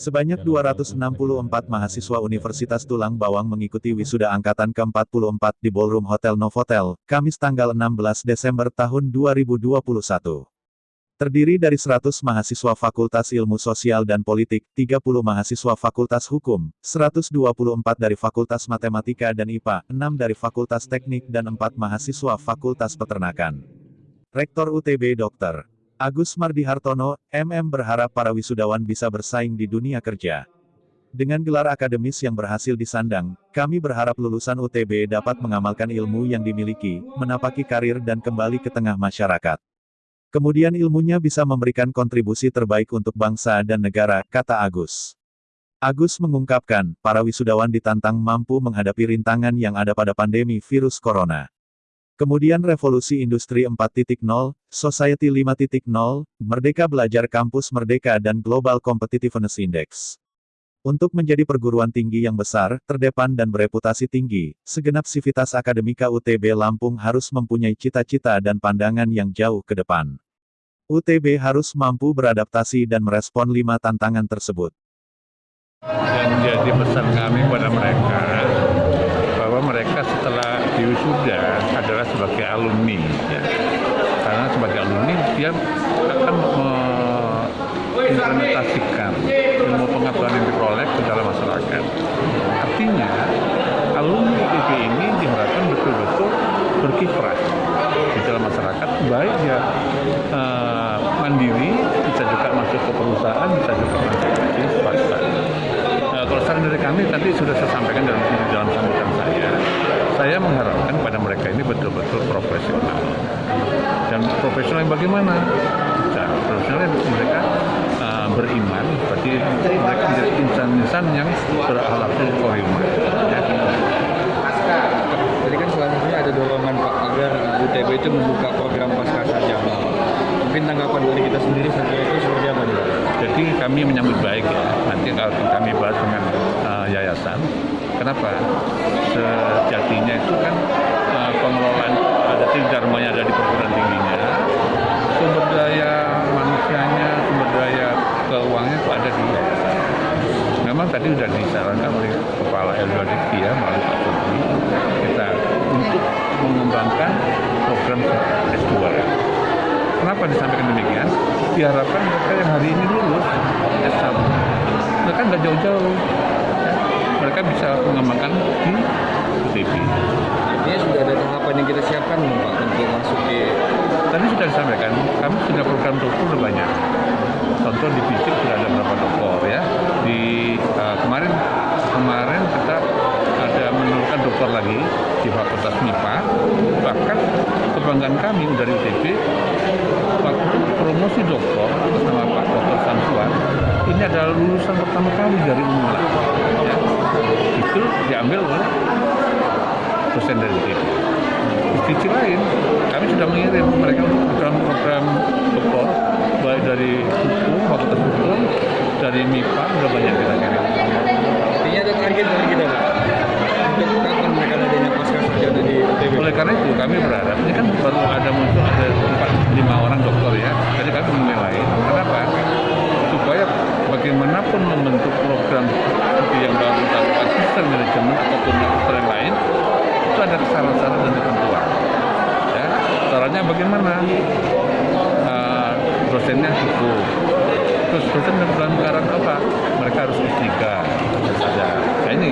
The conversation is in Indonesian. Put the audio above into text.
Sebanyak 264 mahasiswa Universitas Tulang Bawang mengikuti wisuda angkatan ke-44 di Ballroom Hotel Novotel, Kamis tanggal 16 Desember tahun 2021. Terdiri dari 100 mahasiswa Fakultas Ilmu Sosial dan Politik, 30 mahasiswa Fakultas Hukum, 124 dari Fakultas Matematika dan IPA, 6 dari Fakultas Teknik dan 4 mahasiswa Fakultas Peternakan. Rektor UTB Dr. Agus Mardi Hartono, MM berharap para wisudawan bisa bersaing di dunia kerja. Dengan gelar akademis yang berhasil disandang, kami berharap lulusan UTB dapat mengamalkan ilmu yang dimiliki, menapaki karir dan kembali ke tengah masyarakat. Kemudian ilmunya bisa memberikan kontribusi terbaik untuk bangsa dan negara, kata Agus. Agus mengungkapkan, para wisudawan ditantang mampu menghadapi rintangan yang ada pada pandemi virus corona. Kemudian Revolusi Industri 4.0, Society 5.0, Merdeka Belajar Kampus Merdeka dan Global Competitiveness Index. Untuk menjadi perguruan tinggi yang besar, terdepan dan bereputasi tinggi, segenap sivitas akademika UTB Lampung harus mempunyai cita-cita dan pandangan yang jauh ke depan. UTB harus mampu beradaptasi dan merespon lima tantangan tersebut. Dan jadi pesan kami pada mereka, bahwa mereka setelah diwisuda adalah sebagai alumni ya. karena sebagai alumni dia akan mengimplementasikan ilmu pengetahuan yang diperoleh ke dalam masyarakat artinya alumni IPB ini diharapkan betul-betul berkiprah di dalam masyarakat baik dia uh, mandiri bisa juga masuk ke perusahaan bisa juga masuk saran dari kami tadi sudah saya sampaikan dalam dalam sambutan saya mengharapkan pada mereka ini betul-betul profesional. Dan profesional yang bagaimana? Nah, profesional yang mereka uh, beriman, berarti mereka menjadi insan-insan yang berakhlakul karimah. Ya. Jadi kan selanjutnya ada dorongan Pak agar UTB itu membuka program pasca sarjana. Mungkin tanggapan dari kita sendiri saja itu seperti apa nih? Jadi kami menyambut baik ya. Kalau kami bahas dengan uh, yayasan, Kenapa? Sejatinya itu kan uh, pengelolaan ada dharmanya ada di perguruan tingginya, sumber daya manusianya, sumber daya keuangannya itu ada di Memang tadi sudah disarankan oleh Kepala LUDK ya melalui Pak Sugri kita untuk mengembangkan program S2. Kenapa disampaikan demikian? Diharapkan mereka yang hari ini lulus S1, mereka nggak jauh-jauh mereka bisa mengembangkan di UTB. Artinya sudah ada tahapan yang kita siapkan Pak untuk masuk di... Tadi sudah disampaikan, kami sudah program dokter banyak. Contoh di fisik sudah ada beberapa dokter ya. Di uh, kemarin kemarin kita ada menurunkan dokter lagi di Fakultas MIPA. Bahkan kebanggaan kami dari UTB waktu promosi dokter atas nama Pak Dr. Samsuan ini adalah lulusan pertama kali dari Unmula. Ya itu diambil oleh dosen dari UTB. Di sisi lain, kami sudah mengirim mereka untuk ataupun pesantren lain itu ada kesalahan-kesalahan dan ketentuan. Ya caranya bagaimana? Dosennya dosennya cukup. Terus dosen dalam keadaan apa? Mereka harus S3 saja nah, ini